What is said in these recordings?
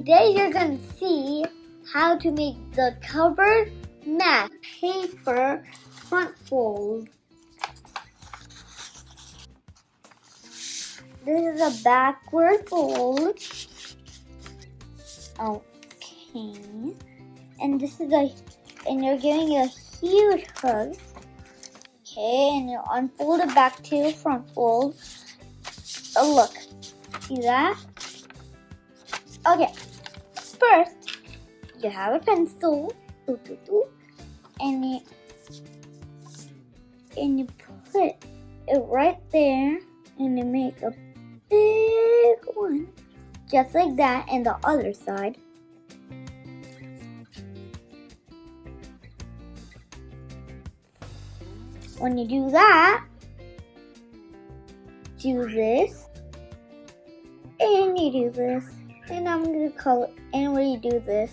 today you're going to see how to make the COVID mat paper front fold. This is a backward fold. Okay. And this is a, and you're giving a huge hug. Okay, and you unfold it back to your front fold. Oh, look. See that? Okay. First, you have a pencil. And you and you put it right there and you make a big one just like that and the other side. When you do that do this and you do this and I'm gonna call it and when you do this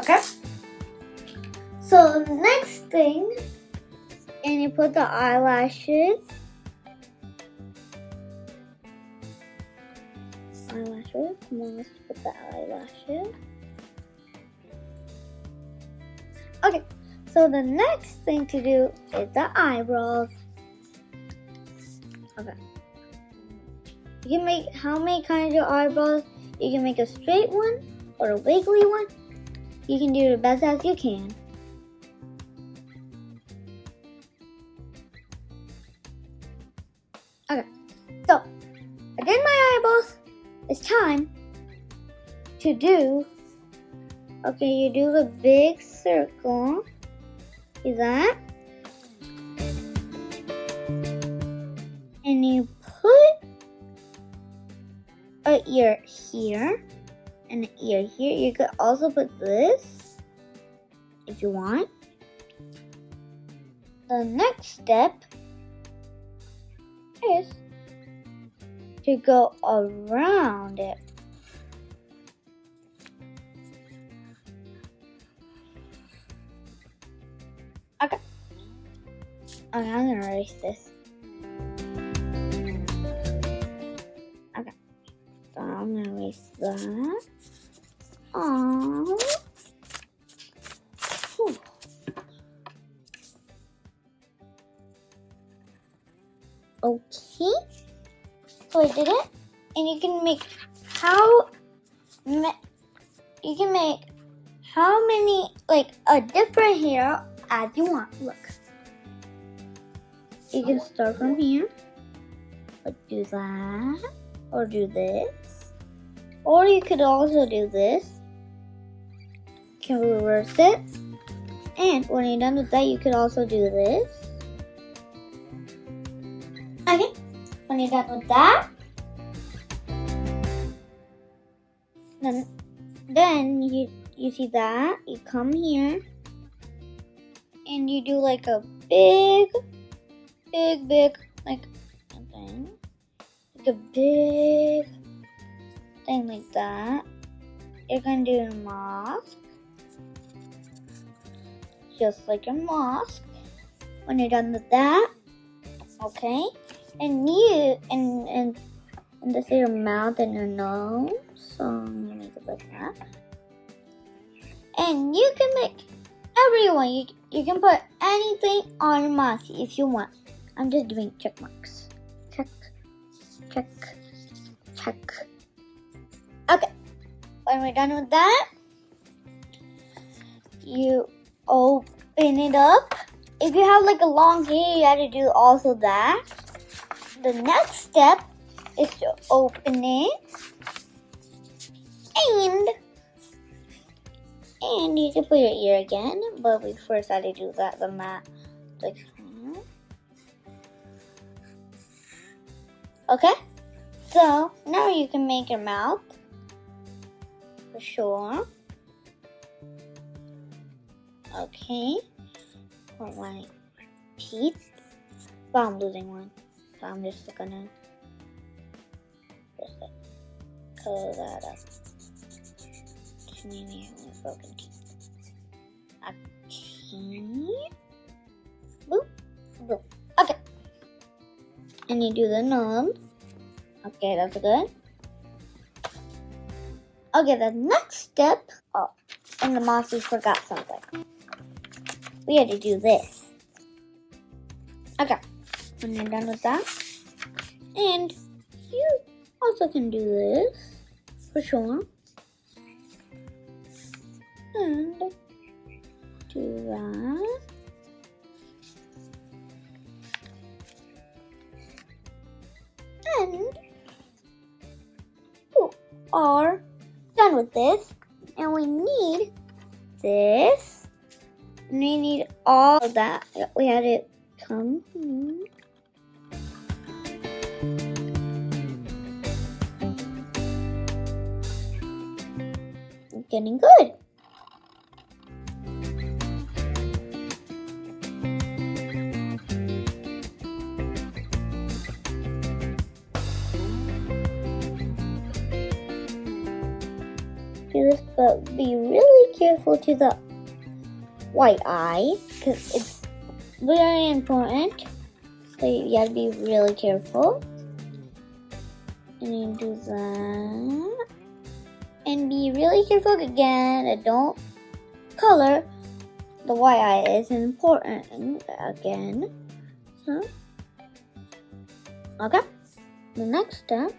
Okay. So the next thing, and you put the eyelashes. Eyelashes. Come on, let's put the eyelashes. Okay. So the next thing to do is the eyebrows. Okay. You can make how many kinds of eyebrows? You can make a straight one or a wiggly one you can do the best as you can. Okay, so I did my eyeballs. It's time to do. Okay, you do the big circle. That? And you put a ear here and ear here. You could also put this if you want. The next step is to go around it. Okay, I'm gonna erase this. Okay. So I'm gonna erase that. Aww. Okay. So I did it. And you can make how you can make how many like a different hair as you want. Look. You can start from here. But do that. Or do this. Or you could also do this can reverse it. And when you're done with that, you could also do this. Okay, when you're done with that, then, then you, you see that, you come here, and you do like a big, big, big, like, thing, like a big thing like that. You're gonna do a mask just like a mosque. When you're done with that, okay, and you and and and this is your mouth and your nose. So make it like that. And you can make everyone. You you can put anything on your mask if you want. I'm just doing check marks. Check, check, check. Okay. When we're done with that, you open it up. If you have like a long hair, you have to do also that. The next step is to open it. And and you can put your ear again, but we first had to do that the mat like Okay? So now you can make your mouth for sure. Okay. For my teeth. But I'm losing one. So I'm just gonna just color that up. Just maybe my broken teeth. Okay. Then you do the nose. Okay, that's good. Okay, the next step. Oh, and the monsters forgot something. We had to do this. Okay, when you're done with that, and you also can do this for sure. And do that. Are done with this. And we need this. And we need all that. We had it come. Getting good. But be really careful to the white eye because it's very important. So you gotta be really careful. And you do that. And be really careful again and don't color. The white eye is important again. So, okay. The next step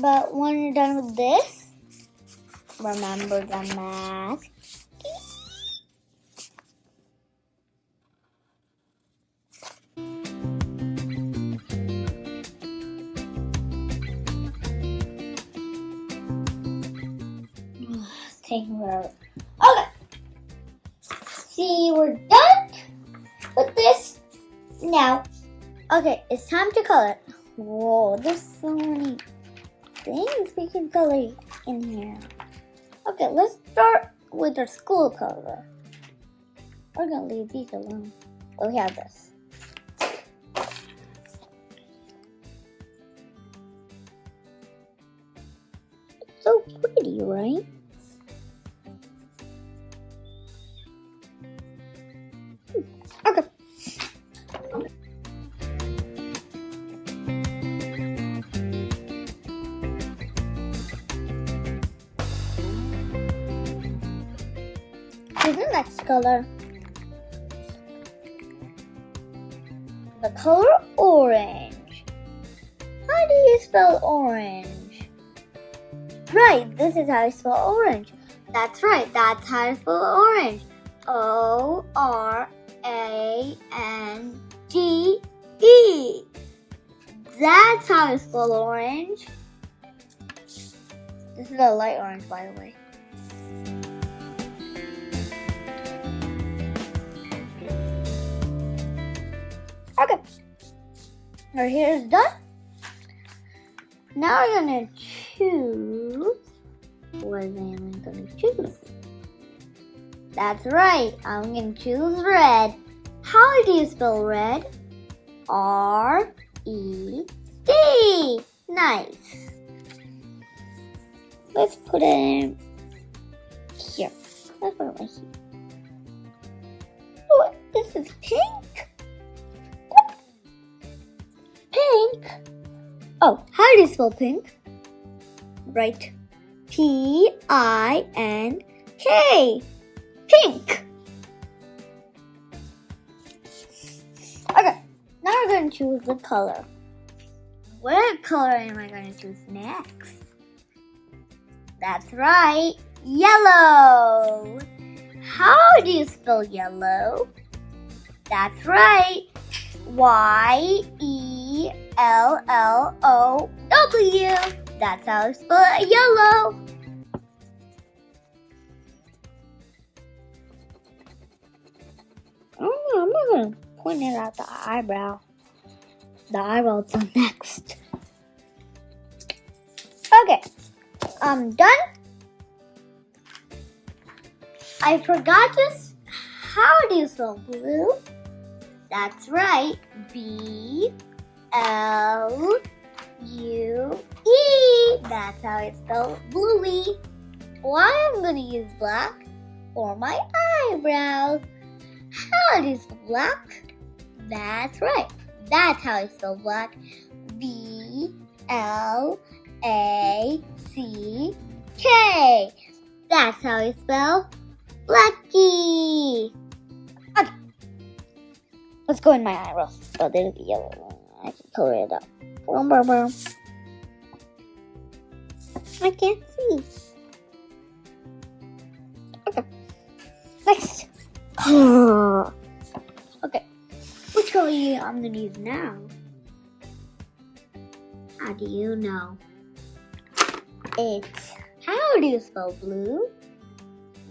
But when you're done with this, remember the mask. Taking forever. Okay. See, we're done with this. Now, okay, it's time to color. Whoa, there's so many things we can color in here. Okay, let's start with our school color. We're gonna leave these alone. Oh, we have this. It's so pretty, right? Color. The color orange. How do you spell orange? Right, this is how you spell orange. That's right, that's how you spell orange. O R A N G E. That's how you spell orange. This is a light orange, by the way. Our hair is done. Now we're gonna choose. What am I gonna choose? That's right. I'm gonna choose red. How do you spell red? R E D. Nice. Let's put it here. Let's put it right here. Oh, this is pink. Pink. Oh, how do you spell pink? Right. P I N K. Pink. Okay, now we're going to choose the color. What color am I going to choose next? That's right, yellow. How do you spell yellow? That's right, Y E L L O W. That's how you spell yellow. Oh, I'm not gonna point it at the eyebrow. The eyebrows are next. Okay, I'm done. I forgot this. How do you spell blue? That's right. B L U E. That's how it's spelled bluey. Why I'm gonna use black for my eyebrows. How do you spell black? That's right. That's how it's spelled black. B L A C K. That's how I spell Lucky. Okay. Let's go in my eyebrows. Oh, there's the yellow one. I can color it up. Boom, boom, boom. I can't see. Okay. Next. okay. Which color I'm gonna use now? How do you know? It's how do you spell blue?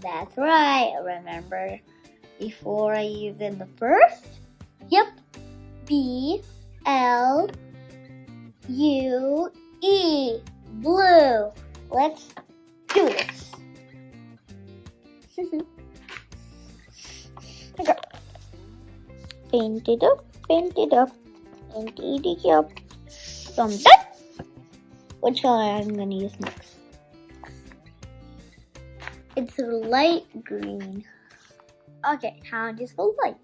That's right. Remember before I use in the first? Yep. B L U E. Blue. Let's do this. Paint it up, paint it up, paint it up. So I'm. Which color I'm gonna use next? It's light green. Okay, how do you spell light?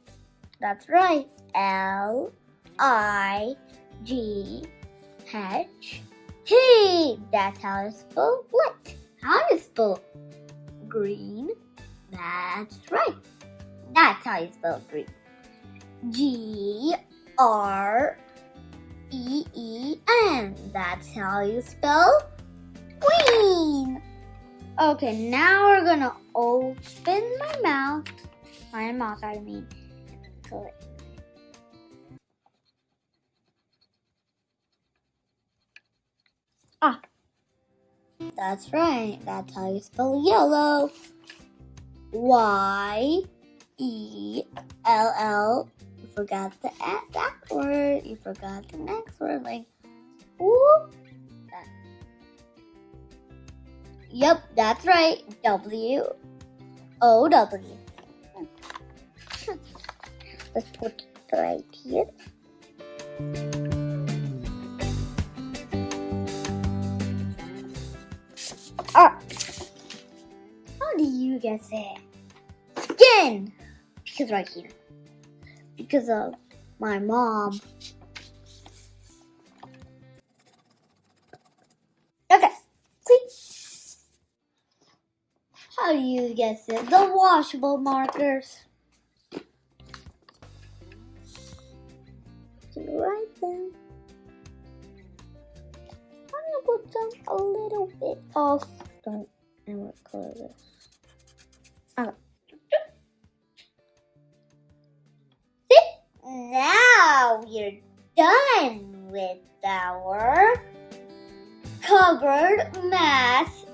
That's right. L I G H T. That's how I spell what? How you spell green? That's right. That's how you spell green. G R E E N. That's how you spell green. Okay, now we're gonna open my mouth. My mouth, I mean. So That's right. That's how you spell yellow. Y E L L. You forgot the back word. You forgot the next word. Like, whoop. That. Yep, that's right. W O W. Let's put it right here. It? Skin! Because right here. Because of my mom. Okay. See? How do you guess it? The washable markers. Right there. I'm gonna put them a little bit off. Don't and what color Okay. See? Now you're done with our COVID math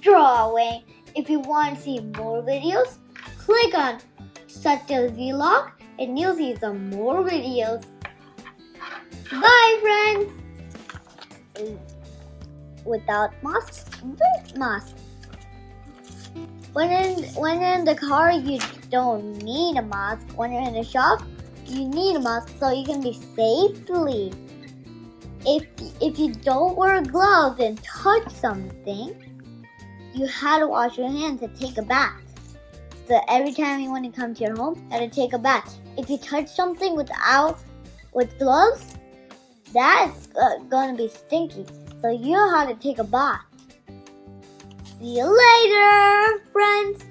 drawing. If you want to see more videos, click on such a vlog and you'll see some more videos. Bye friends! Without masks, with masks. When in when in the car, you don't need a mask. When you're in the shop, you need a mask so you can be safely. If if you don't wear gloves and touch something, you had to wash your hands and take a bath. So every time you want to come to your home, you had to take a bath. If you touch something without with gloves, that's uh, gonna be stinky. So you how to take a bath. See you later, friends.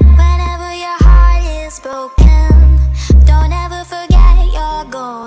Whenever your heart is broken, don't ever forget your.